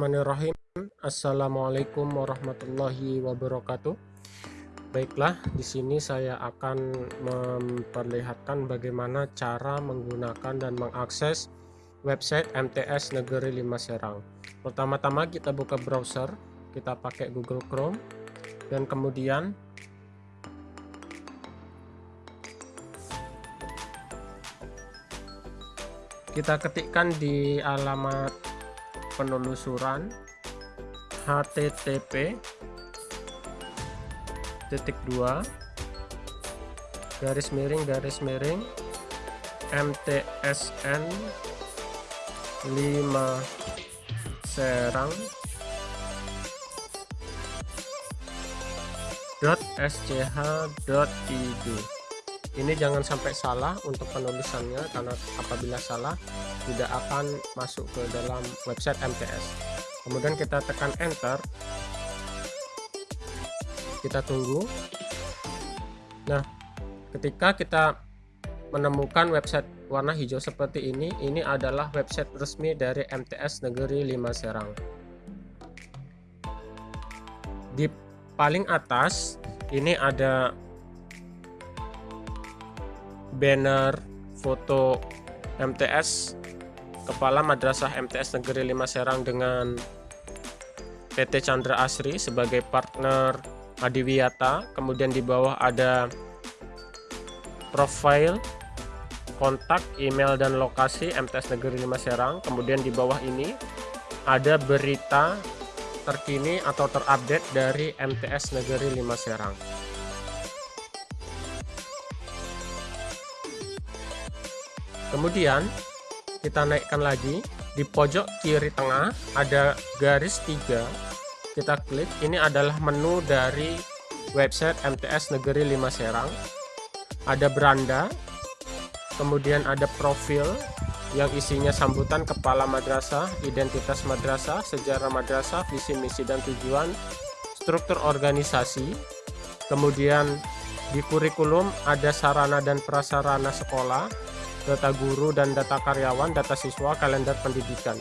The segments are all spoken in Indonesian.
Bismillahirrahmanirrahim. Assalamualaikum warahmatullahi wabarakatuh. Baiklah di sini saya akan memperlihatkan bagaimana cara menggunakan dan mengakses website MTS Negeri 5 Serang. Pertama-tama kita buka browser kita pakai Google Chrome dan kemudian kita ketikkan di alamat penelusuran http titik dua garis miring garis miring mtsn 5 serang .sch.id ini jangan sampai salah untuk penulisannya karena apabila salah tidak akan masuk ke dalam website MTS kemudian kita tekan enter. Kita tunggu. Nah ketika kita menemukan website warna hijau seperti ini ini adalah website resmi dari MTS Negeri 5 Serang. Di paling atas ini ada banner foto MTS Kepala Madrasah MTS Negeri 5 Serang dengan PT Chandra Asri sebagai partner Adiwiyata kemudian di bawah ada profile kontak email dan lokasi MTS Negeri 5 Serang. Kemudian di bawah ini ada berita terkini atau terupdate dari MTS Negeri 5 Serang. Kemudian kita naikkan lagi. Di pojok kiri tengah ada garis tiga. Kita klik. Ini adalah menu dari website MTS Negeri 5 Serang. Ada beranda. Kemudian ada profil yang isinya sambutan kepala madrasah, identitas madrasah, sejarah madrasah, visi misi dan tujuan, struktur organisasi, kemudian di kurikulum ada sarana dan prasarana sekolah, data guru dan data karyawan, data siswa, kalender pendidikan.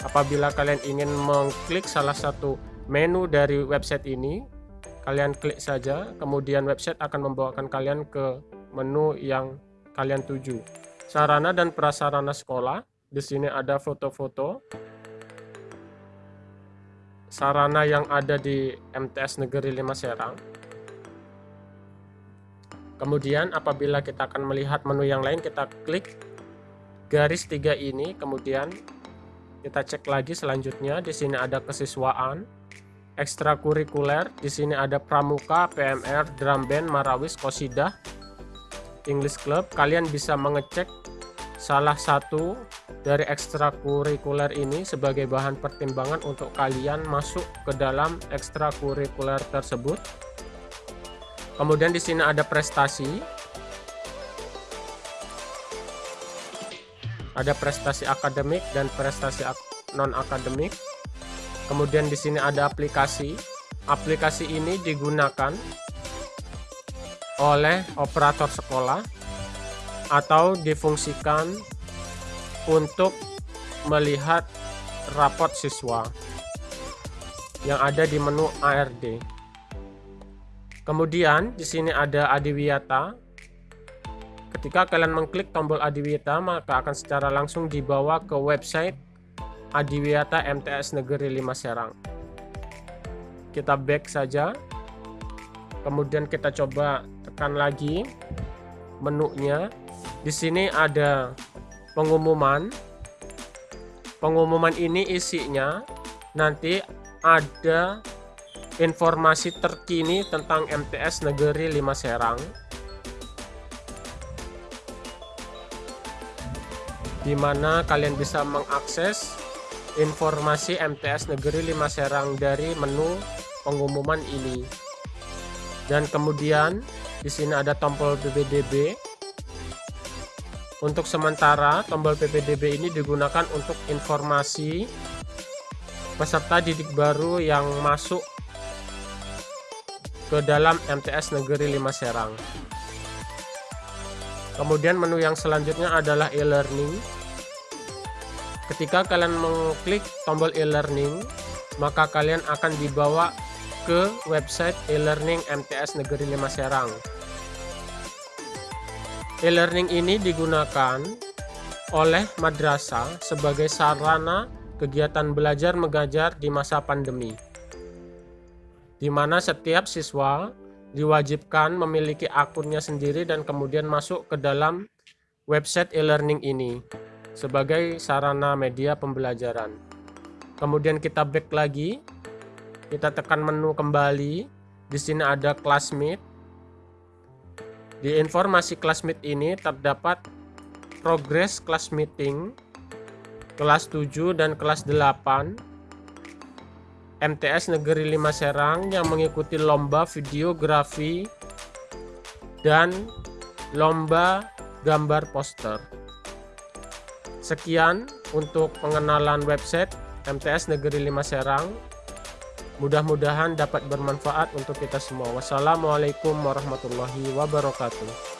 Apabila kalian ingin mengklik salah satu menu dari website ini, kalian klik saja, kemudian website akan membawakan kalian ke menu yang kalian tuju. Sarana dan prasarana sekolah, di sini ada foto-foto. Sarana yang ada di MTS Negeri 5 Serang Kemudian apabila kita akan melihat menu yang lain kita klik garis tiga ini. Kemudian kita cek lagi selanjutnya. Di sini ada kesiswaan ekstrakurikuler. Di sini ada pramuka PMR drum band marawis kosidah English Club. Kalian bisa mengecek salah satu dari ekstrakurikuler ini sebagai bahan pertimbangan untuk kalian masuk ke dalam ekstrakurikuler tersebut Kemudian di sini ada prestasi. Ada prestasi akademik dan prestasi non akademik. Kemudian di sini ada aplikasi. Aplikasi ini digunakan oleh operator sekolah atau difungsikan untuk melihat rapot siswa yang ada di menu ARD. Kemudian di sini ada Adiwiyata. Ketika kalian mengklik tombol Adiwiyata, maka akan secara langsung dibawa ke website Adiwiyata MTS Negeri 5 Serang. Kita back saja. Kemudian kita coba tekan lagi menunya. Di sini ada pengumuman. Pengumuman ini isinya nanti ada informasi terkini tentang MTS Negeri 5 Serang. Di mana kalian bisa mengakses informasi MTS Negeri 5 Serang dari menu pengumuman ini. Dan kemudian di sini ada tombol PPDB untuk sementara tombol PPDB ini digunakan untuk informasi peserta didik baru yang masuk ke dalam MTS Negeri 5 Serang. Kemudian menu yang selanjutnya adalah e-learning. Ketika kalian mengklik tombol e-learning, maka kalian akan dibawa ke website e-learning MTS Negeri 5 Serang. E-learning ini digunakan oleh madrasah sebagai sarana kegiatan belajar mengajar di masa pandemi, di mana setiap siswa diwajibkan memiliki akunnya sendiri dan kemudian masuk ke dalam website e-learning ini sebagai sarana media pembelajaran. Kemudian kita back lagi, kita tekan menu kembali. Di sini ada classmate. Di informasi classmate ini terdapat progress class meeting kelas 7 dan kelas 8 MTS Negeri 5 Serang yang mengikuti lomba videografi dan lomba gambar poster. Sekian untuk pengenalan website MTS Negeri 5 Serang. Mudah-mudahan dapat bermanfaat untuk kita semua. Wassalamualaikum warahmatullahi wabarakatuh.